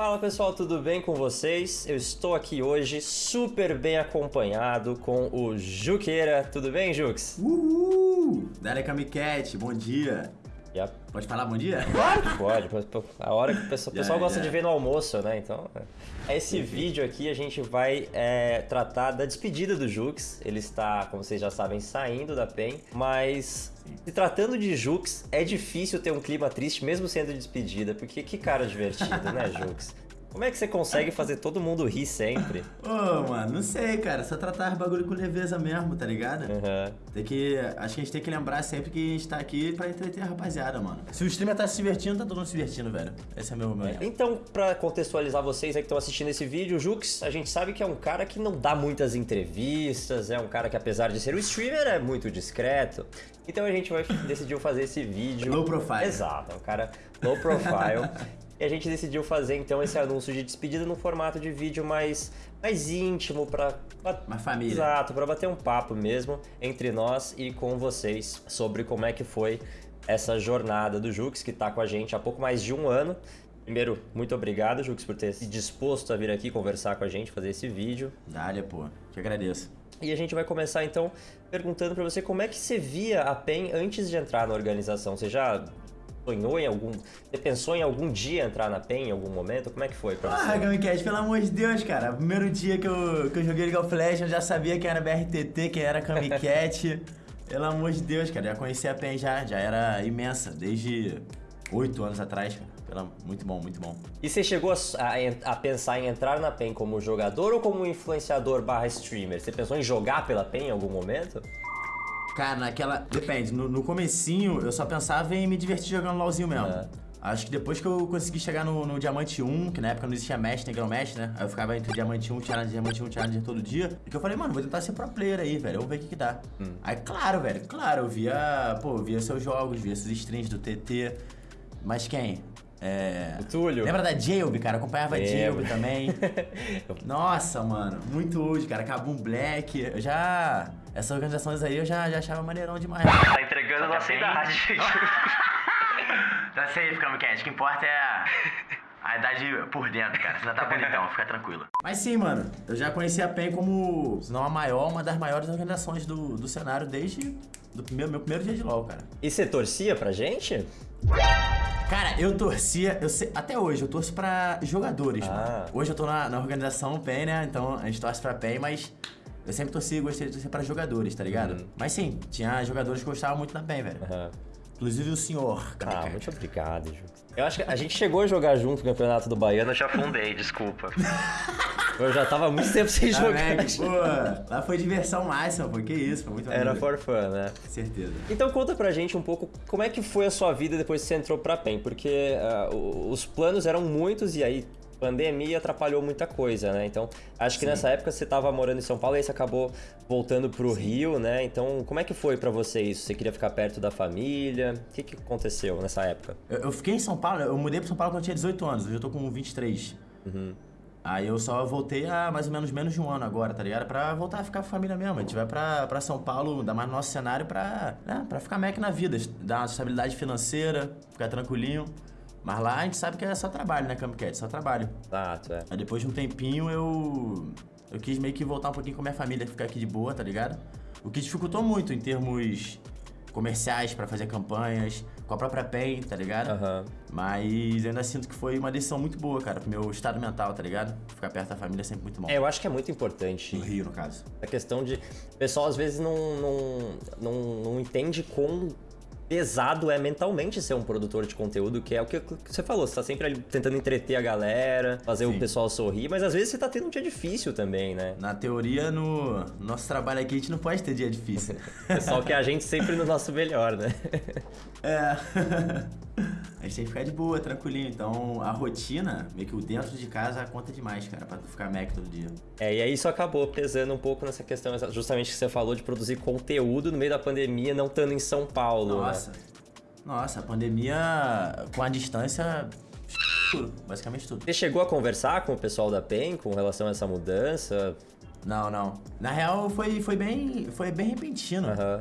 Fala pessoal, tudo bem com vocês? Eu estou aqui hoje super bem acompanhado com o Juqueira. Tudo bem, Jux? Uhul! Dale Camicat, bom dia. Pode falar bom dia? Claro que pode. A hora que o pessoal, o pessoal Yeah, gosta yeah. de ver no almoço, né? Então, é. esse vídeo aqui a gente vai é, tratar da despedida do Jux. Ele está, como vocês já sabem, saindo da PEN. Mas, se tratando de Jux, é difícil ter um clima triste mesmo sendo despedida. Porque que cara divertido, né, Jux? Como é que você consegue fazer todo mundo rir sempre? Ô, mano, não sei, cara. Só tratar bagulho com leveza mesmo, tá ligado? Uhum. Tem que. Acho que a gente tem que lembrar sempre que a gente tá aqui pra entreter a rapaziada, mano. Se o streamer tá se divertindo, tá todo mundo se divertindo, velho. Esse é meu meu. Então, pra contextualizar vocês aí que estão assistindo esse vídeo, o Jux, a gente sabe que é um cara que não dá muitas entrevistas, é um cara que apesar de ser um streamer, é muito discreto. Então a gente vai decidiu fazer esse vídeo. Low profile. Exato, é um cara low profile. e a gente decidiu fazer então esse anúncio de despedida no formato de vídeo mais, mais íntimo pra- Uma família. Exato, pra bater um papo mesmo entre nós e com vocês sobre como é que foi essa jornada do Jux, que tá com a gente há pouco mais de um ano. Primeiro, muito obrigado, Jux, por ter se disposto a vir aqui conversar com a gente, fazer esse vídeo. Dale, pô. Te agradeço. E a gente vai começar então perguntando pra você como é que você via a PEN antes de entrar na organização. Você já sonhou em algum. Você pensou em algum dia entrar na PEN em algum momento? Como é que foi pra Ah, você? Camicat, pelo amor de Deus, cara. Primeiro dia que eu, que eu joguei League of Legends, eu já sabia quem era BRTT, quem era Camicat. pelo amor de Deus, cara. Já conhecia a PEN já, já era imensa, desde oito anos atrás, cara. Muito bom, muito bom. E você chegou a, a- a pensar em entrar na PEN como jogador ou como influenciador barra streamer? Você pensou em jogar pela PEN em algum momento? Cara, naquela. Depende, no, no comecinho eu só pensava em me divertir jogando LOLzinho mesmo. É. Acho que depois que eu consegui chegar no, no Diamante 1, que na época não existia Mesh, Negrão Mesh, né? Aí eu ficava entre Diamante 1, Challenge, Diamante 1, Challenge todo dia. E que eu falei, mano, vou tentar ser pro player aí, velho. Vamos ver o que que dá. Hum. Aí, claro, velho, claro, eu via, pô, eu via seus jogos, via esses streams do TT. Mas quem? É. O Túlio? Lembra da Jailb, cara? Acompanhava a. Jailb também. Nossa, mano, muito hoje, cara. Cabum Black. Eu já. Essas organizações aí eu já, já achava maneirão demais. Tá entregando nossa idade. Tá safe, Camcat. O que importa é a, a idade por dentro, cara. Você já tá bonitão, fica tranquilo. Mas sim, mano. Eu já conheci a PEN como, se não a maior, uma das maiores organizações do, do cenário desde do primeiro, meu primeiro dia de LoL, cara. E você torcia pra gente? Cara, eu torcia, eu sei- até hoje, eu torço pra jogadores, Ah. mano. Hoje eu tô na, na organização PEN, né? Então a gente torce pra PEN, mas eu sempre torci e gostei de torcer pra jogadores, tá ligado? Uhum. Mas sim, tinha jogadores que gostavam muito da PEN, velho. Aham. Inclusive o senhor. Ah, muito obrigado, Ju. Eu acho que a gente chegou a jogar junto o campeonato do Baiano, eu já afundei, desculpa. Eu já tava há muito tempo sem Ah, jogar. Mac, pô, lá foi diversão máxima, pô. Que isso, foi muito Era maneiro. for fun, né? Certeza. Então conta pra gente um pouco como é que foi a sua vida depois que você entrou pra PEN, porque o- os planos eram muitos e aí pandemia atrapalhou muita coisa, né? Então acho que Sim. nessa época você tava morando em São Paulo e aí você acabou voltando pro Rio, né? Então como é que foi pra você isso? Você queria ficar perto da família? O que, que aconteceu nessa época? Eu, eu fiquei em São Paulo, eu mudei pra São Paulo quando eu tinha 18 anos, hoje eu tô com 23. Uhum. Aí eu só voltei há mais ou menos menos de um ano agora, tá ligado? Pra voltar a ficar com a família mesmo. A gente vai pra, pra São Paulo, ainda mais no nosso cenário, pra, né, pra ficar Mac na vida. Dar uma estabilidade financeira, ficar tranquilinho. Mas lá a gente sabe que é só trabalho, né, Camcat? Só trabalho. Exato, é. Aí depois de um tempinho eu. Eu quis meio que voltar um pouquinho com a minha família, ficar aqui de boa, tá ligado? O que dificultou muito em termos comerciais pra fazer campanhas, com a própria PEN, tá ligado? Aham. Mas eu ainda sinto que foi uma decisão muito boa, cara, pro meu estado mental, tá ligado? Ficar perto da família é sempre muito bom. É, eu acho que é muito importante No Rio, no caso. A questão de. O pessoal às vezes não, não, não, não entende quão pesado é mentalmente ser um produtor de conteúdo, que é o que você falou, você tá sempre ali tentando entreter a galera, fazer o Sim. pessoal sorrir, mas às vezes você tá tendo um dia difícil também, né? Na teoria, no nosso trabalho aqui, a gente não pode ter dia difícil. O pessoal quer a gente sempre no nosso melhor, né? É. A gente tem que ficar de boa, tranquilinho. Então, a rotina, meio que o dentro de casa, conta demais, cara, pra tu ficar Mac todo dia. É, e aí isso acabou pesando um pouco nessa questão, justamente que você falou de produzir conteúdo no meio da pandemia, não estando em São Paulo. né? Nossa. Nossa, a pandemia, com a distância, tudo, basicamente tudo. Você chegou a conversar com o pessoal da PEN com relação a essa mudança? Não, não. Na real, foi, foi bem foi bem repentino. Aham.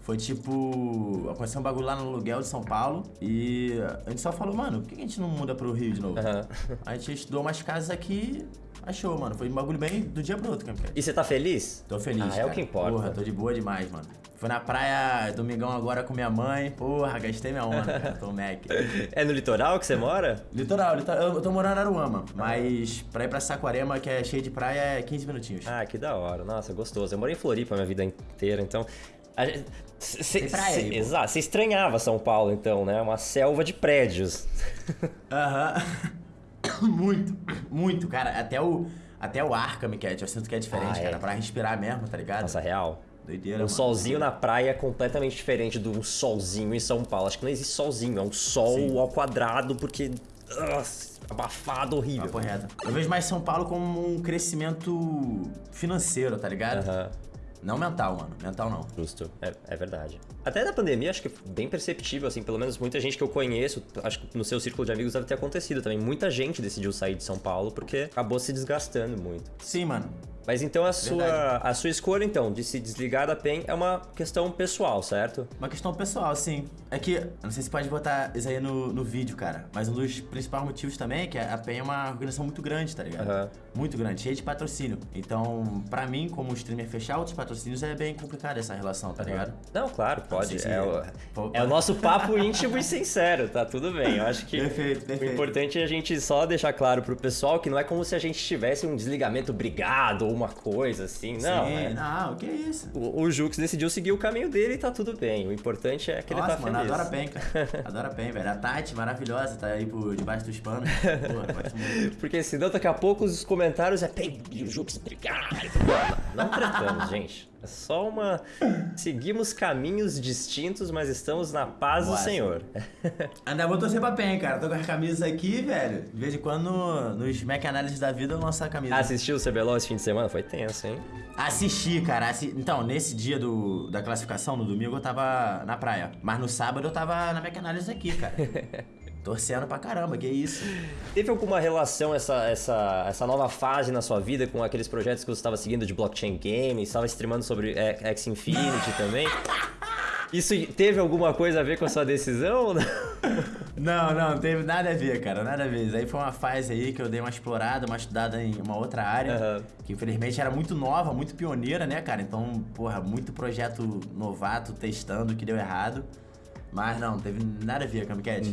Foi tipo. Aconteceu um bagulho lá no aluguel de São Paulo e a gente só falou, mano, por que a gente não muda pro Rio de novo? Aham. A gente estudou umas casas aqui, achou, mano. Foi um bagulho bem do dia pro outro, cara. E você tá feliz? Tô feliz. Ah, é cara. o que importa. Porra, tô de boa demais, mano. Fui na praia domingão agora com minha mãe. Porra, gastei minha onda, cara. Tô Mac. É no litoral que você mora? Litoral, litoral. Eu tô morando em Aruama, mas pra ir pra Saquarema, que é cheio de praia, é 15 minutinhos. Ah, que da hora. Nossa, gostoso. Eu morei em Floripa a minha vida inteira, então. gente- cê- Tem praia aí. Exato. Você estranhava São Paulo, então, né? Uma selva de prédios. Aham. muito, muito, cara. Até o, até o ar, Cat, eu sinto que é diferente, Ah, é. cara. Pra respirar mesmo, tá ligado? Nossa, real. Doideira, Um mano. solzinho na praia é completamente diferente de um solzinho em São Paulo. Acho que não existe solzinho, é um sol Sim. ao quadrado, porque. Nossa, abafado, horrível. Papo reto. Eu vejo mais São Paulo como um crescimento financeiro, tá ligado? Aham. Não mental, mano. Mental não. Justo, é, é verdade. Até na pandemia, acho que bem perceptível, assim, pelo menos muita gente que eu conheço, acho que no seu círculo de amigos deve ter acontecido também. Muita gente decidiu sair de São Paulo porque acabou se desgastando muito. Sim, mano. Mas então a sua, Verdade. a sua escolha, então, de se desligar da PEN é uma questão pessoal, certo? Uma questão pessoal, sim. É que, não sei se pode botar isso aí no, no vídeo, cara, mas um dos principais motivos também é que a PEN é uma organização muito grande, tá ligado? Aham. Muito grande, cheia de patrocínio. Então, pra mim, como streamer fechar outros patrocínios, é bem complicado essa relação, tá ligado? Não, claro, pode. se- É o, é o nosso papo íntimo e sincero, tá tudo bem. Eu acho que Perfeito, o perfeito. importante é a gente só deixar claro pro pessoal que não é como se a gente tivesse um desligamento brigado ou uma coisa assim. Não, Sim, é- não, o que é isso? O, o Jux decidiu seguir o caminho dele e tá tudo bem. O importante é que Nossa, ele tá mano, feliz. adoro a PEN, cara. Adoro a PEN, velho. A Tati, maravilhosa, tá aí por debaixo dos panos. Pô. Porque senão daqui a pouco os comentários é Pen e o Jux brigar. Não tratamos, gente. É só uma. Seguimos caminhos distintos, mas estamos na paz do Boa, Senhor. Ainda vou torcer pra PEN, cara. Tô com as camisas aqui, velho. De vez em quando, no- nos Mac Análises da vida, eu lanço a camisa. Assistiu o CBLOL esse fim de semana? Foi tenso, hein? Assisti, cara. assi- Então, nesse dia do, da classificação, no domingo, eu tava na praia. Mas no sábado eu tava na Mac Análises aqui, cara. Torcendo pra caramba, que isso. Teve alguma relação essa, essa, essa nova fase na sua vida com aqueles projetos que você estava seguindo de blockchain games, estava streamando sobre é, X Infinity também? Isso teve alguma coisa a ver com a sua decisão? não? Não, não, teve nada a ver, cara, nada a ver. Aí foi uma fase aí que eu dei uma explorada, uma estudada em uma outra área, Aham. que infelizmente era muito nova, muito pioneira, né, cara? Então, porra, muito projeto novato testando que deu errado. Mas não, teve nada a ver, Camcat.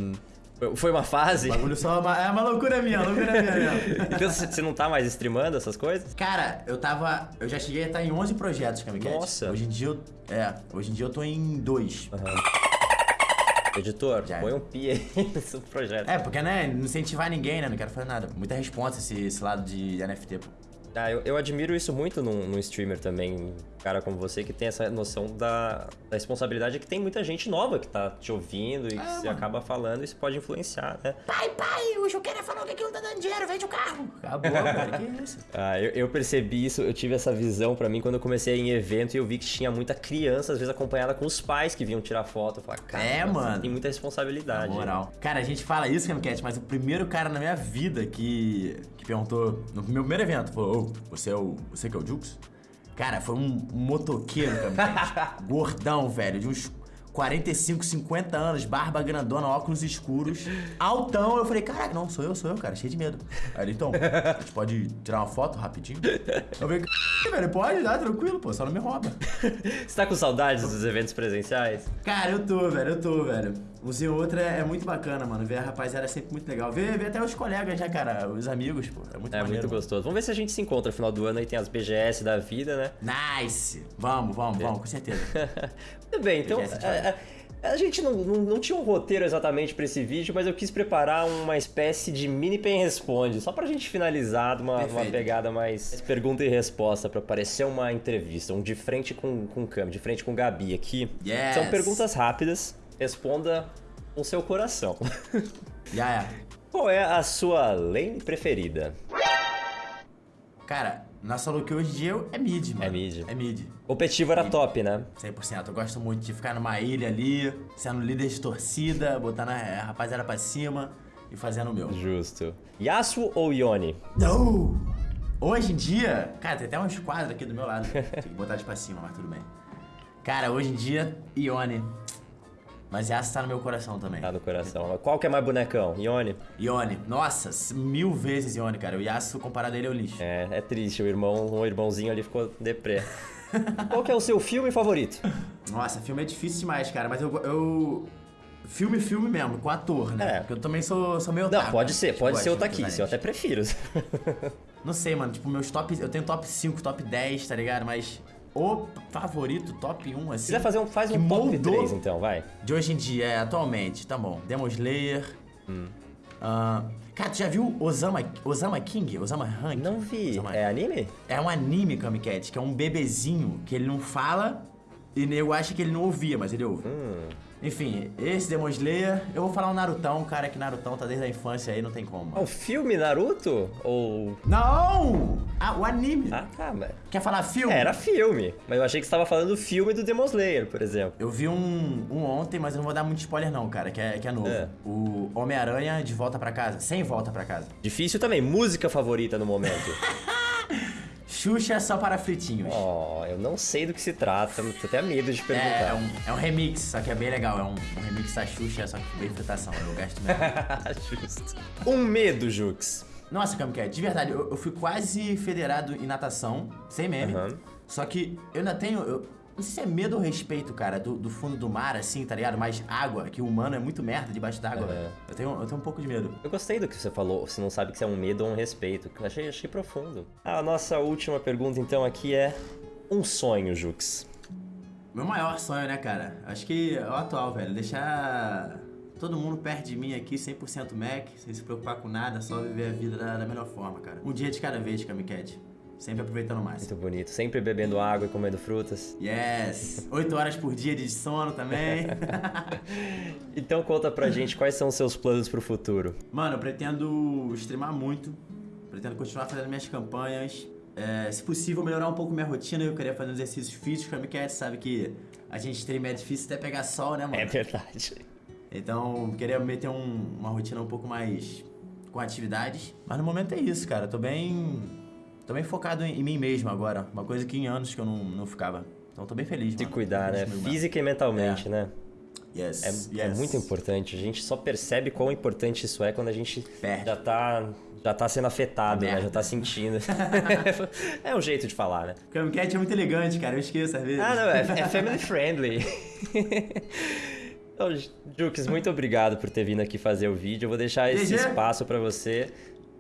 Foi uma fase? O bagulho só é uma, é uma loucura minha, loucura minha mesmo. Então você não tá mais streamando essas coisas? Cara, eu tava. Eu já cheguei a estar em 11 projetos, Camcat. Nossa. Hoje em dia eu. É, hoje em dia eu tô em dois. Editor, Já. põe um pi aí nesse projeto. É, porque, né, não incentivar ninguém, né? Não quero fazer nada. Muita resposta esse, esse lado de NFT, pô. Ah, eu, eu admiro isso muito num, num streamer também, um cara como você, que tem essa noção da, da responsabilidade que tem muita gente nova que tá te ouvindo e que você mano. acaba falando e isso pode influenciar, né? Pai, pai, o Juqueira falou que aquilo tá dando dinheiro, vende o carro. Acabou, cara, que isso? Ah, eu, eu percebi isso, eu tive essa visão pra mim quando eu comecei em evento e eu vi que tinha muita criança, às vezes acompanhada com os pais que vinham tirar foto. Eu falei, cara, É, mano. tem muita Na responsabilidade. moral. Cara, a gente fala isso, Camcat, mas o primeiro cara na minha vida que, que perguntou, no meu primeiro evento, falou, ô, você é o. Você que é o Jux? Cara, foi um motoqueiro, Camcat. gordão, velho, de uns 45, 50 anos, barba grandona, óculos escuros, altão. Eu falei, caraca, não, sou eu, sou eu, cara, cheio de medo. Aí ele, então, a gente pode tirar uma foto rapidinho? Eu falei, velho, pode, dá, tranquilo, pô, só não me rouba. Você tá com saudades dos eventos presenciais? Cara, eu tô, velho, eu tô, velho. Um e outro é, é muito bacana, mano. Ver a rapaziada é sempre muito legal. Ver, ver até os colegas, né, cara? Os amigos, pô. É muito É maneiro. muito gostoso. Vamos ver se a gente se encontra no final do ano aí tem as BGS da vida, né? Nice! Vamos, vamos, vamos, com certeza. Tudo bem, então. BGS é, é, a gente não, não, não tinha um roteiro exatamente pra esse vídeo, mas eu quis preparar uma espécie de mini pen responde, só pra gente finalizar de uma, uma pegada mais pergunta e resposta, pra parecer uma entrevista, um de frente com, com o Cam, de frente com o Gabi aqui. Yes. São perguntas rápidas, responda com seu coração. Já é. Qual é a sua lane preferida? Cara, nossa look hoje em dia é mid, mano. É mid. É mid. O Petivo era top, né? 100%. Eu gosto muito de ficar numa ilha ali, sendo líder de torcida, botando a rapaziada pra cima e fazendo o meu. Justo. Yasuo ou Yone? Não! Hoje em dia, cara, tem até uns quadros aqui do meu lado. Tem que botar de pra cima, mas tudo bem. Cara, hoje em dia, Ione. Mas Yasuo tá no meu coração também. Tá no coração. Qual que é mais bonecão? Ione? Ione. Nossa, mil vezes Ione, cara. O Yasuo, comparado a ele, é o lixo. É, é triste. O irmão, o irmãozinho ali ficou deprê. Qual que é o seu filme favorito? Nossa, filme é difícil demais, cara. Mas eu... eu... Filme, filme mesmo, com ator, né? É. Porque eu também sou, sou meio Não, otaku, pode né? ser, pode ser Taquice, eu até prefiro. Não sei, mano. Tipo, meus top... Eu tenho top 5, top 10, tá ligado? Mas o favorito, top 1, assim... Quiser fazer um, faz um top moldou 3 então, vai. De hoje em dia, é, atualmente, tá bom. Demon Slayer. Ah, cara, tu já viu Osama, Osama King? Osama Rank? Não vi. Osama- É anime? É um anime, Kamikat, que é um bebezinho que ele não fala e eu acho que ele não ouvia, mas ele ouve. Hum. Enfim, esse Demon Slayer, eu vou falar o Narutão, cara, que Narutão tá desde a infância aí, não tem como. É um filme Naruto? Ou. Não! Ah, o anime. Ah, tá, mas. Quer falar filme? Era filme. Mas eu achei que você tava falando do filme do Demon Slayer, por exemplo. Eu vi um, um ontem, mas eu não vou dar muito spoiler não, cara, que é, que é novo. É. O Homem-Aranha de volta pra casa, sem volta pra casa. Difícil também. Música favorita no momento. Xuxa só para fritinhos. oh, eu não sei do que se trata. Tô até medo de perguntar. É, é um, é um remix, só que é bem legal. É um, um remix da Xuxa, só que bem fritação. Eu gasto mesmo. Justo. Um medo, Jux. Nossa, Kamikaze, de verdade, eu, eu fui quase federado em natação, sem meme. Aham. Só que eu ainda tenho. Eu, não sei se é medo ou respeito, cara, do, do fundo do mar, assim, tá ligado? Mais água, que o humano é muito merda debaixo d'água, É. velho. Eu tenho, eu tenho um pouco de medo. Eu gostei do que você falou. Você não sabe que isso é um medo ou um respeito. Achei, achei profundo. A nossa última pergunta, então, aqui é: um sonho, Jux. Meu maior sonho, né, cara? Acho que é o atual, velho. Deixar todo mundo perto de mim aqui, 100% Mac, sem se preocupar com nada, só viver a vida da, da melhor forma, cara. Um dia de cada vez, Kamikat. Sempre aproveitando máximo. Muito bonito. Sempre bebendo água e comendo frutas. Yes! Oito horas por dia de sono também. Então conta pra gente quais são os seus planos pro futuro. Mano, eu pretendo streamar muito. Pretendo continuar fazendo minhas campanhas. É, se possível, melhorar um pouco minha rotina. Eu queria fazer exercícios físicos. Kamikat sabe que a gente stream é difícil até pegar sol, né, mano? É verdade. Então, queria meter um- uma rotina um pouco mais com atividades. Mas no momento é isso, cara. Tô bem. Tô bem focado em, em mim mesmo agora. Uma coisa que em anos que eu não, não ficava. Então tô bem feliz, Se mano. cuidar, né? comigo Física e mentalmente, É. né? mesmo. Yes. É, é yes. muito importante. A gente só percebe quão importante isso é quando a gente Perde. já tá, já tá sendo afetado, né? Já tá sentindo. é um jeito de falar, né? Camcat é muito elegante, cara. Eu esqueço às vezes. Ah, não, é, é family friendly. Então, Jux, muito obrigado por ter vindo aqui fazer o vídeo. Eu vou deixar esse espaço pra você.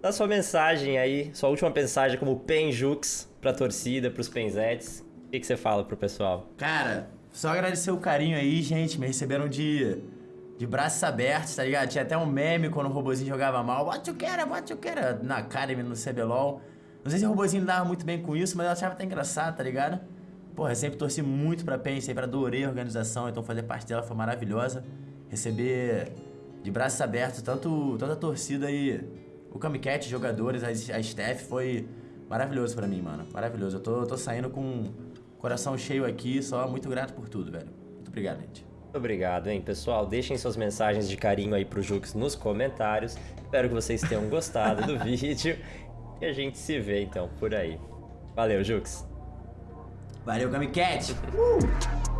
Dá sua mensagem aí, sua última mensagem como Pen Jux pra torcida, pros Penzetes. O que, que você fala pro pessoal? Cara, só agradecer o carinho aí, gente. Me receberam de, de braços abertos, tá ligado? Tinha até um meme quando o robozinho jogava mal. What you quero, what you quero? Na Academy, no CBLOL. Não sei se o robozinho dava muito bem com isso, mas eu achava até engraçado, tá ligado? Porra, eu sempre torci muito pra PEN, sempre adorei a organização, então fazer parte dela foi maravilhosa. Receber de braços abertos tanto, tanto a torcida e o Kamikat, os jogadores, a, a staff, foi maravilhoso pra mim, mano. Maravilhoso. Eu tô, tô saindo com o coração cheio aqui, só muito grato por tudo, velho. Muito obrigado, gente. Muito obrigado, hein, pessoal. Deixem suas mensagens de carinho aí pro Jux nos comentários. Espero que vocês tenham gostado do vídeo. E a gente se vê então por aí. Valeu, Jux. Valeu, Kamikat! Uh!